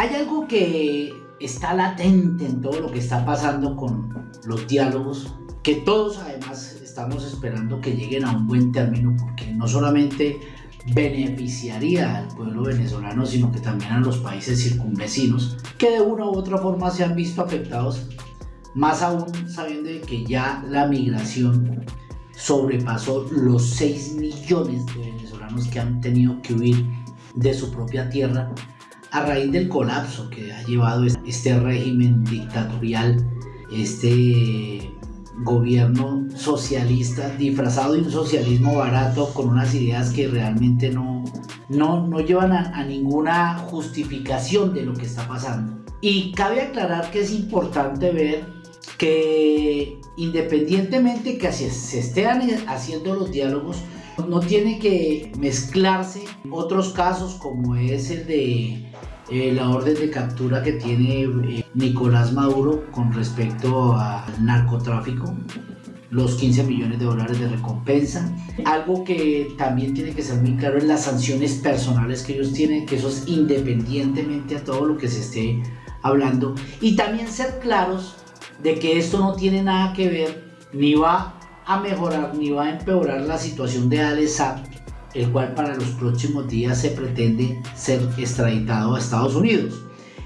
Hay algo que está latente en todo lo que está pasando con los diálogos, que todos además estamos esperando que lleguen a un buen término, porque no solamente beneficiaría al pueblo venezolano, sino que también a los países circunvecinos, que de una u otra forma se han visto afectados, más aún sabiendo que ya la migración sobrepasó los 6 millones de venezolanos que han tenido que huir de su propia tierra a raíz del colapso que ha llevado este régimen dictatorial, este gobierno socialista disfrazado de un socialismo barato con unas ideas que realmente no, no, no llevan a, a, ninguna justificación de lo que está pasando. Y cabe aclarar que es importante ver que independientemente que se estén haciendo los diálogos, no tiene que mezclarse otros casos como es el de eh, la orden de captura que tiene eh, Nicolás Maduro con respecto al narcotráfico, los 15 millones de dólares de recompensa. Algo que también tiene que ser muy claro es las sanciones personales que ellos tienen, que eso es independientemente a todo lo que se esté hablando. Y también ser claros de que esto no tiene nada que ver, ni va a mejorar, ni va a empeorar la situación de Alessab el cual para los próximos días se pretende ser extraditado a Estados Unidos.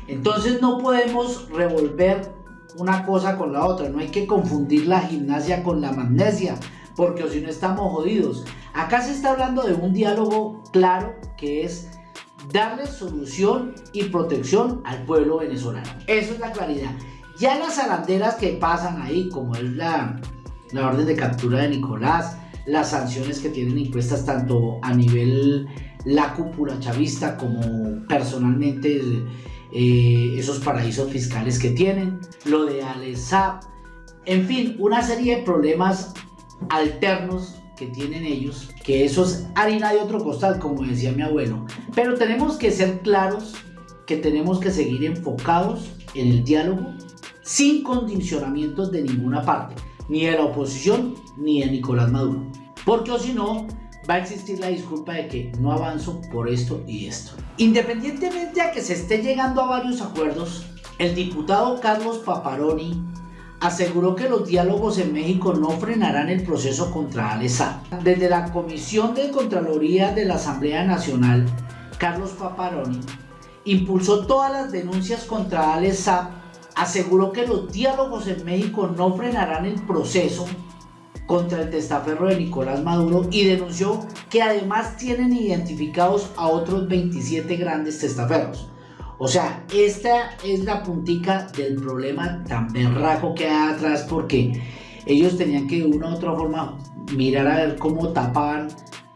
Entonces no podemos revolver una cosa con la otra, no hay que confundir la gimnasia con la magnesia, porque si no estamos jodidos. Acá se está hablando de un diálogo claro que es darle solución y protección al pueblo venezolano. Eso es la claridad. Ya las aranderas que pasan ahí, como es la, la orden de captura de Nicolás, las sanciones que tienen impuestas tanto a nivel la cúpula chavista como personalmente eh, esos paraísos fiscales que tienen, lo de Alesap, en fin, una serie de problemas alternos que tienen ellos, que eso es harina de otro costal, como decía mi abuelo. Pero tenemos que ser claros que tenemos que seguir enfocados en el diálogo sin condicionamientos de ninguna parte ni de la oposición ni de Nicolás Maduro. Porque o si no, va a existir la disculpa de que no avanzo por esto y esto. Independientemente a que se esté llegando a varios acuerdos, el diputado Carlos Paparoni aseguró que los diálogos en México no frenarán el proceso contra Alesa. Desde la Comisión de Contraloría de la Asamblea Nacional, Carlos Paparoni impulsó todas las denuncias contra Alesa aseguró que los diálogos en México no frenarán el proceso contra el testaferro de Nicolás Maduro y denunció que además tienen identificados a otros 27 grandes testaferros. O sea, esta es la puntica del problema tan berraco que hay atrás porque ellos tenían que de una u otra forma mirar a ver cómo tapaban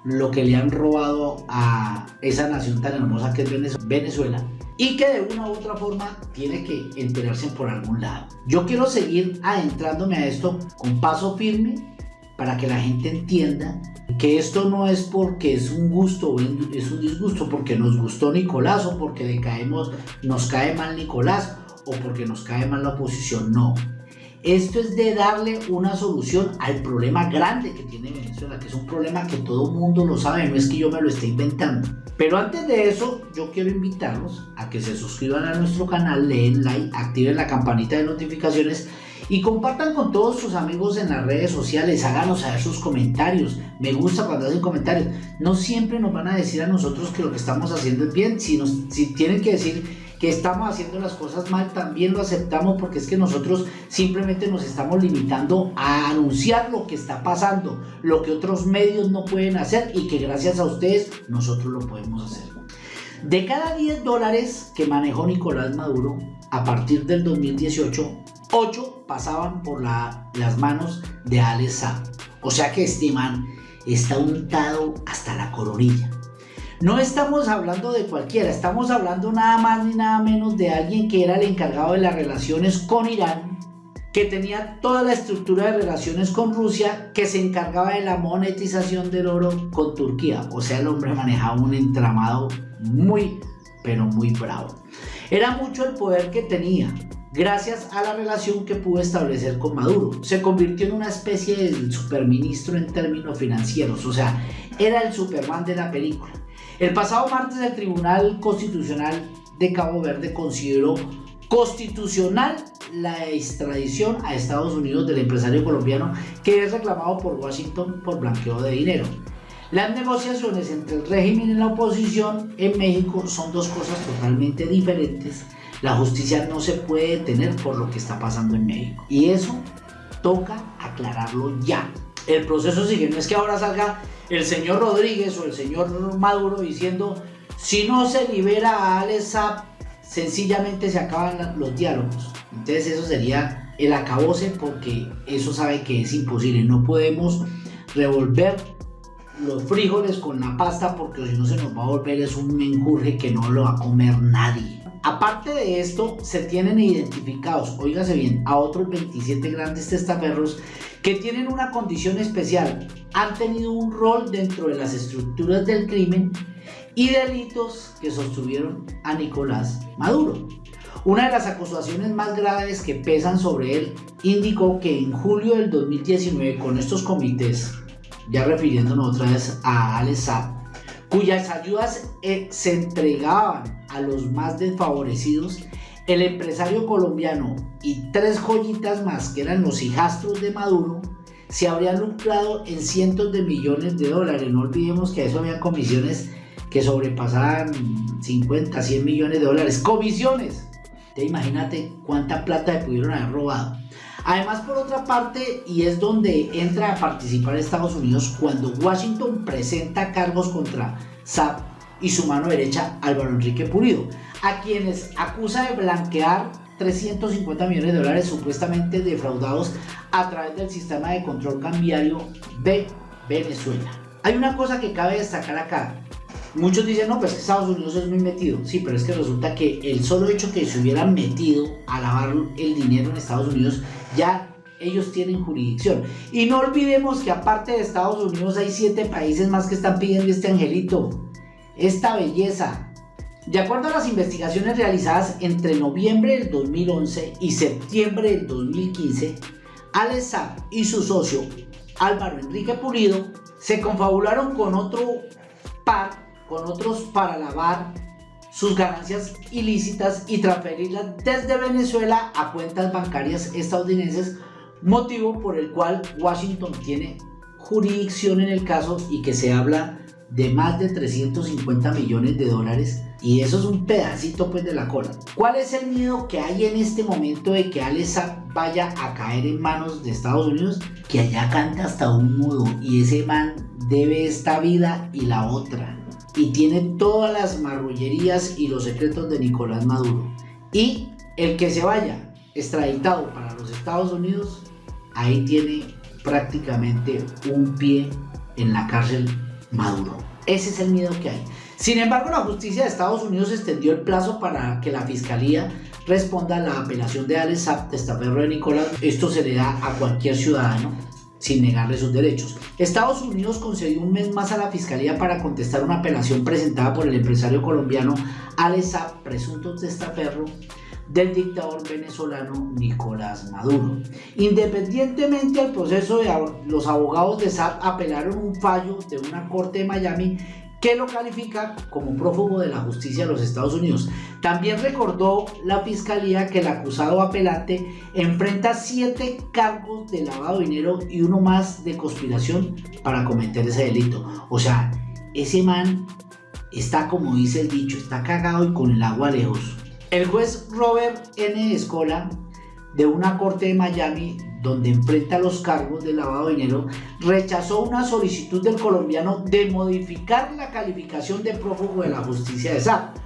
lo que le han robado a esa nación tan hermosa que es Venezuela y que de una u otra forma tiene que enterarse por algún lado. Yo quiero seguir adentrándome a esto con paso firme para que la gente entienda que esto no es porque es un gusto o es un disgusto, porque nos gustó Nicolás o porque le caemos, nos cae mal Nicolás o porque nos cae mal la oposición, no. Esto es de darle una solución al problema grande que tiene Venezuela, que es un problema que todo mundo lo sabe, no es que yo me lo esté inventando. Pero antes de eso, yo quiero invitarlos a que se suscriban a nuestro canal, leen like, activen la campanita de notificaciones y compartan con todos sus amigos en las redes sociales, háganos saber sus comentarios, me gusta cuando hacen comentarios, no siempre nos van a decir a nosotros que lo que estamos haciendo es bien, si, si tienen que decir que estamos haciendo las cosas mal, también lo aceptamos porque es que nosotros simplemente nos estamos limitando a anunciar lo que está pasando, lo que otros medios no pueden hacer y que gracias a ustedes nosotros lo podemos hacer. De cada 10 dólares que manejó Nicolás Maduro a partir del 2018, 8 pasaban por las manos de Alex O sea que este man está untado hasta la coronilla. No estamos hablando de cualquiera, estamos hablando nada más ni nada menos de alguien que era el encargado de las relaciones con Irán, que tenía toda la estructura de relaciones con Rusia, que se encargaba de la monetización del oro con Turquía. O sea, el hombre manejaba un entramado muy, pero muy bravo. Era mucho el poder que tenía, gracias a la relación que pudo establecer con Maduro. Se convirtió en una especie de superministro en términos financieros, o sea, era el Superman de la película. El pasado martes el Tribunal Constitucional de Cabo Verde consideró constitucional la extradición a Estados Unidos del empresario colombiano que es reclamado por Washington por blanqueo de dinero. Las negociaciones entre el régimen y la oposición en México son dos cosas totalmente diferentes. La justicia no se puede detener por lo que está pasando en México. Y eso toca aclararlo ya. El proceso sigue, no es que ahora salga el señor Rodríguez o el señor Maduro diciendo si no se libera a Alex sencillamente se acaban los diálogos. Entonces eso sería el acabose porque eso sabe que es imposible. No podemos revolver los frijoles con la pasta porque si no se nos va a volver es un menjurje que no lo va a comer nadie. Aparte de esto, se tienen identificados, óigase bien, a otros 27 grandes testaferros que tienen una condición especial. Han tenido un rol dentro de las estructuras del crimen y delitos que sostuvieron a Nicolás Maduro. Una de las acusaciones más graves que pesan sobre él indicó que en julio del 2019 con estos comités, ya refiriéndonos otra vez a Alex cuyas ayudas eh, se entregaban a los más desfavorecidos, el empresario colombiano y tres joyitas más que eran los hijastros de Maduro se habrían lucrado en cientos de millones de dólares. No olvidemos que a eso habían comisiones que sobrepasaban 50, 100 millones de dólares. Comisiones. Te imagínate cuánta plata le pudieron haber robado. Además, por otra parte, y es donde entra a participar Estados Unidos cuando Washington presenta cargos contra Saab y su mano derecha Álvaro Enrique Pulido, a quienes acusa de blanquear 350 millones de dólares supuestamente defraudados a través del sistema de control cambiario de Venezuela. Hay una cosa que cabe destacar acá, Muchos dicen, no, pues que Estados Unidos es muy metido. Sí, pero es que resulta que el solo hecho que se hubieran metido a lavar el dinero en Estados Unidos, ya ellos tienen jurisdicción. Y no olvidemos que aparte de Estados Unidos hay siete países más que están pidiendo este angelito, esta belleza. De acuerdo a las investigaciones realizadas entre noviembre del 2011 y septiembre del 2015, Alex y su socio Álvaro Enrique Pulido se confabularon con otro par con otros para lavar sus ganancias ilícitas y transferirlas desde Venezuela a cuentas bancarias estadounidenses, motivo por el cual Washington tiene jurisdicción en el caso y que se habla de más de 350 millones de dólares y eso es un pedacito pues de la cola. ¿Cuál es el miedo que hay en este momento de que Alex vaya a caer en manos de Estados Unidos? Que allá canta hasta un mudo y ese man debe esta vida y la otra y tiene todas las marrullerías y los secretos de Nicolás Maduro. Y el que se vaya extraditado para los Estados Unidos, ahí tiene prácticamente un pie en la cárcel Maduro. Ese es el miedo que hay. Sin embargo, la justicia de Estados Unidos extendió el plazo para que la fiscalía responda a la apelación de Alex testaferro de Nicolás. Esto se le da a cualquier ciudadano sin negarle sus derechos. Estados Unidos concedió un mes más a la Fiscalía para contestar una apelación presentada por el empresario colombiano Alex presunto testaferro del dictador venezolano Nicolás Maduro. Independientemente del proceso, los abogados de SAP apelaron un fallo de una corte de Miami que lo califica como prófugo de la justicia de los Estados Unidos. También recordó la fiscalía que el acusado apelante enfrenta siete cargos de lavado de dinero y uno más de conspiración para cometer ese delito. O sea, ese man está, como dice el dicho, está cagado y con el agua lejos. El juez Robert N. Escola de una corte de Miami donde enfrenta los cargos de lavado de dinero, rechazó una solicitud del colombiano de modificar la calificación de prófugo de la justicia de SAP.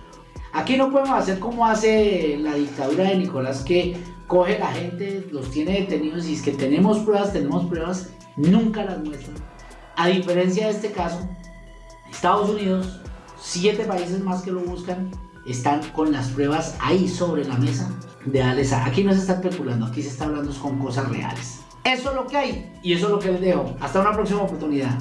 Aquí no podemos hacer como hace la dictadura de Nicolás que coge la gente, los tiene detenidos y es que tenemos pruebas, tenemos pruebas, nunca las muestran. A diferencia de este caso, Estados Unidos, siete países más que lo buscan, están con las pruebas ahí sobre la mesa de Alex Aquí no se está especulando, aquí se está hablando con cosas reales. Eso es lo que hay y eso es lo que les dejo. Hasta una próxima oportunidad.